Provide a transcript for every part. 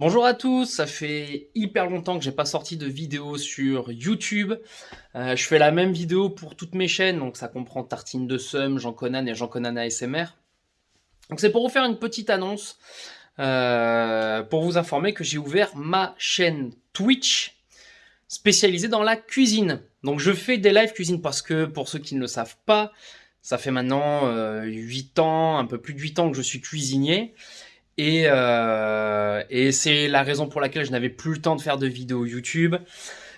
Bonjour à tous, ça fait hyper longtemps que j'ai pas sorti de vidéo sur YouTube. Euh, je fais la même vidéo pour toutes mes chaînes, donc ça comprend Tartine de Somme, Jean Conan et Jean Conan ASMR. Donc c'est pour vous faire une petite annonce, euh, pour vous informer que j'ai ouvert ma chaîne Twitch spécialisée dans la cuisine. Donc je fais des live cuisine parce que, pour ceux qui ne le savent pas, ça fait maintenant euh, 8 ans, un peu plus de 8 ans que je suis cuisinier. Et, euh, et c'est la raison pour laquelle je n'avais plus le temps de faire de vidéos YouTube.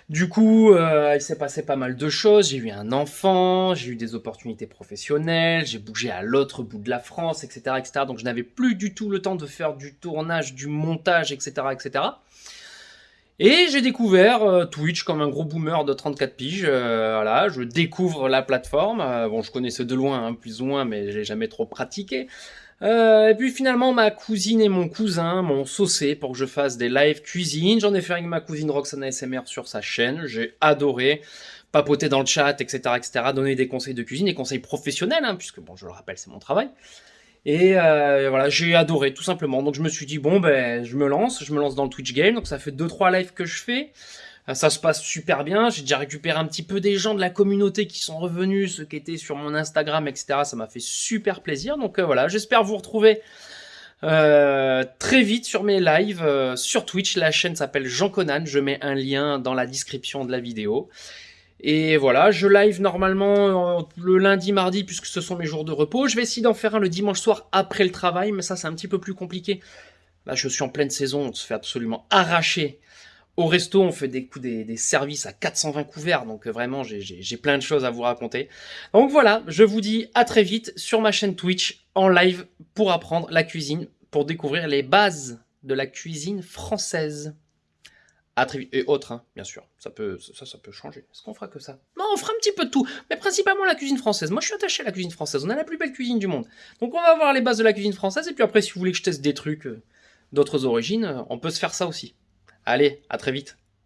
Du coup, euh, il s'est passé pas mal de choses. J'ai eu un enfant, j'ai eu des opportunités professionnelles, j'ai bougé à l'autre bout de la France, etc.. Donc je n'avais plus du tout le temps de faire du tournage, du montage, etc. Et j'ai découvert euh, Twitch comme un gros boomer de 34 piges. Euh, je découvre la plateforme. Euh, bon, je connaissais de loin, hein, plus ou moins, mais je l'ai jamais trop pratiqué. Et puis finalement, ma cousine et mon cousin m'ont saucé pour que je fasse des live cuisine. J'en ai fait avec ma cousine Roxana SMR sur sa chaîne. J'ai adoré papoter dans le chat, etc., etc., donner des conseils de cuisine, des conseils professionnels, hein, puisque je le rappelle, c'est mon travail. Et euh, voilà, j'ai adoré tout simplement. Donc je me suis dit bon ben je me lance, je me lance dans le Twitch game. Donc ça fait 2-3 lives que je fais. Euh, ça se passe super bien. J'ai déjà récupéré un petit peu des gens de la communauté qui sont revenus, ceux qui étaient sur mon Instagram, etc. Ça m'a fait super plaisir. Donc euh, voilà, j'espère vous retrouver très vite sur mes lives sur Twitch. La chaîne s'appelle Jean Conan. Je mets un lien dans la description de la vidéo. Et voilà, je live normalement euh, le lundi, mardi, puisque ce sont mes jours de repos. Je vais essayer d'en faire un le dimanche soir après le travail, mais ça c'est un petit peu plus compliqué. Là, je suis en pleine saison, on se fait absolument arracher au resto, on fait des, des, des services à 420 couverts, donc euh, vraiment, j'ai plein de choses à vous raconter. Donc voilà, je vous dis à très vite sur ma chaîne Twitch, en live, pour apprendre la cuisine, pour découvrir les bases de la cuisine française. Et autres, hein, bien sûr. Ça peut, ça, ça peut changer. Est-ce qu'on fera que ça? Non, on fera un petit peu de tout. Mais principalement la cuisine française. Moi, je suis attaché à la cuisine française. On a la plus belle cuisine du monde. Donc, on va voir les bases de la cuisine française. Et puis après, si vous voulez que je teste des trucs euh, d'autres origines, euh, on peut se faire ça aussi. Allez, à très vite.